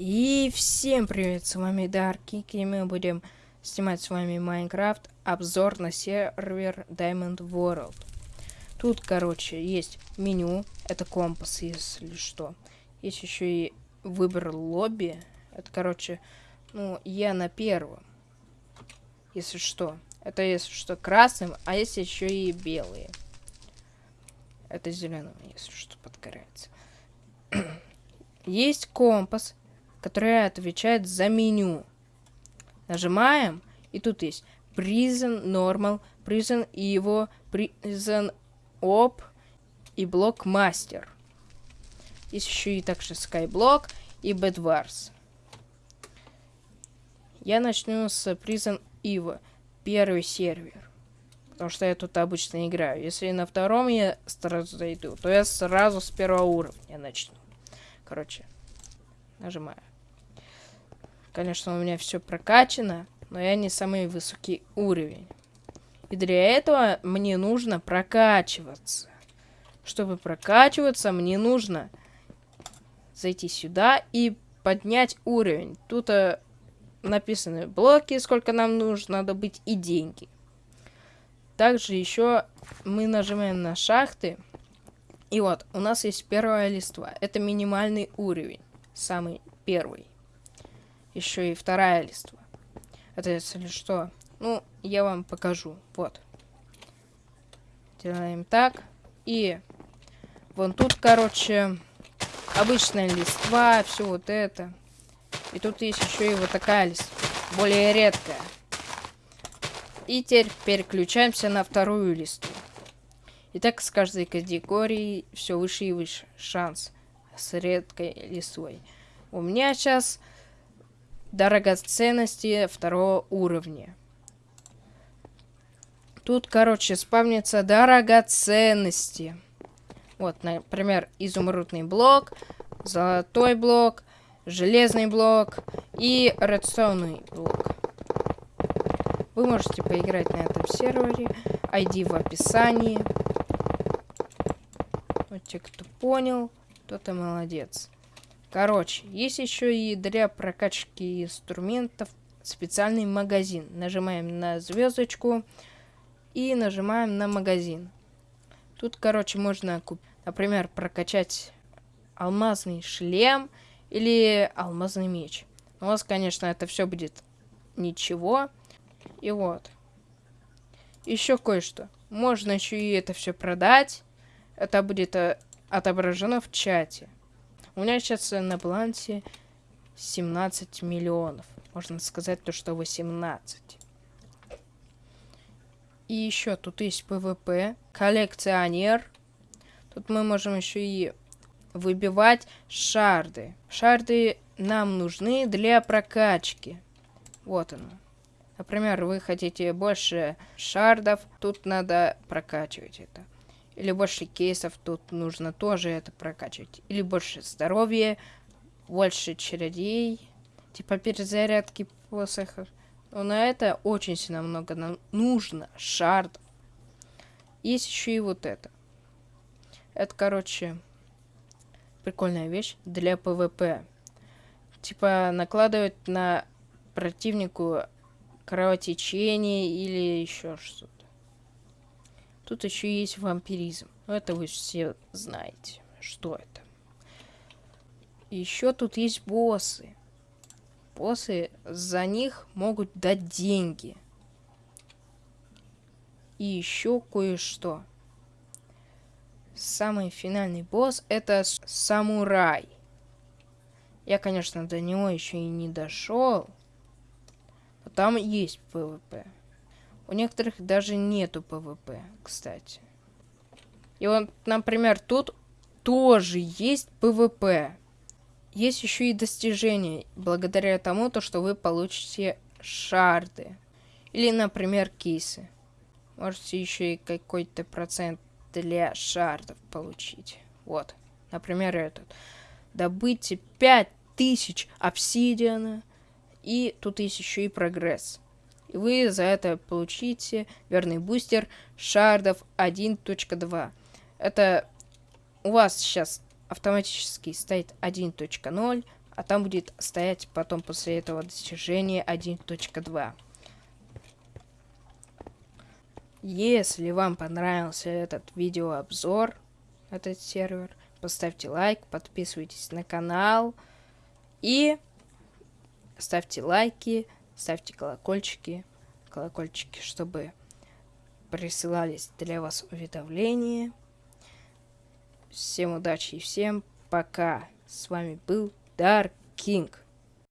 И всем привет, с вами Дарки, и мы будем снимать с вами Майнкрафт, обзор на сервер Diamond World. Тут, короче, есть меню, это компас, если что. Есть еще и выбор лобби, это, короче, ну, я на первом, если что. Это, если что, красным, а есть еще и белые. Это зеленым, если что, подгорается. есть компас, который отвечает за меню. Нажимаем, и тут есть Prison Normal, Prison Evo, Prison Op и блок Master. Есть еще и также Skyblock и Bad Wars. Я начну с Prison Evo, первый сервер. Потому что я тут обычно играю. Если на втором я сразу зайду, то я сразу с первого уровня начну. Короче, нажимаю. Конечно, у меня все прокачано, но я не самый высокий уровень. И для этого мне нужно прокачиваться. Чтобы прокачиваться, мне нужно зайти сюда и поднять уровень. Тут э, написаны блоки, сколько нам нужно добыть, и деньги. Также еще мы нажимаем на шахты. И вот, у нас есть первая листва. Это минимальный уровень. Самый первый еще и вторая листва. Это если что. Ну, я вам покажу. Вот. Делаем так. И вон тут, короче, обычная листва, все вот это. И тут есть еще и вот такая листва. Более редкая. И теперь переключаемся на вторую листу. И так с каждой категорией все выше и выше. Шанс с редкой листвой. У меня сейчас Дорогоценности второго уровня. Тут, короче, спавнится дорогоценности. Вот, например, изумрудный блок, золотой блок, железный блок и редстоунный блок. Вы можете поиграть на этом сервере. ID в описании. Вот те, кто понял, тот и молодец. Короче, есть еще и для прокачки инструментов специальный магазин. Нажимаем на звездочку и нажимаем на магазин. Тут, короче, можно, например, прокачать алмазный шлем или алмазный меч. У вас, конечно, это все будет ничего. И вот. Еще кое-что. Можно еще и это все продать. Это будет э, отображено в чате. У меня сейчас на балансе 17 миллионов. Можно сказать то, что 18. И еще тут есть PvP, коллекционер. Тут мы можем еще и выбивать шарды. Шарды нам нужны для прокачки. Вот оно. Например, вы хотите больше шардов, тут надо прокачивать это. Или больше кейсов, тут нужно тоже это прокачивать. Или больше здоровья, больше чародей, типа перезарядки посохов. Но на это очень сильно много нам нужно шардов. Есть еще и вот это. Это, короче, прикольная вещь для PvP. Типа накладывать на противнику кровотечение или еще что-то. Тут еще есть вампиризм. Но это вы все знаете, что это. Еще тут есть боссы. Боссы за них могут дать деньги. И еще кое-что. Самый финальный босс это самурай. Я, конечно, до него еще и не дошел. Но там есть PvP. У некоторых даже нету PvP, кстати. И вот, например, тут тоже есть PvP. Есть еще и достижения, благодаря тому, то, что вы получите шарды. Или, например, кисы. Можете еще и какой-то процент для шардов получить. Вот, например, этот. Добыть 5000 обсидиана. И тут есть еще и прогресс. И вы за это получите верный бустер шардов 1.2. Это у вас сейчас автоматически стоит 1.0, а там будет стоять потом после этого достижения 1.2. Если вам понравился этот видеообзор, этот сервер, поставьте лайк, подписывайтесь на канал и ставьте лайки, ставьте колокольчики, колокольчики, чтобы присылались для вас уведомления. Всем удачи и всем пока. С вами был Dark King.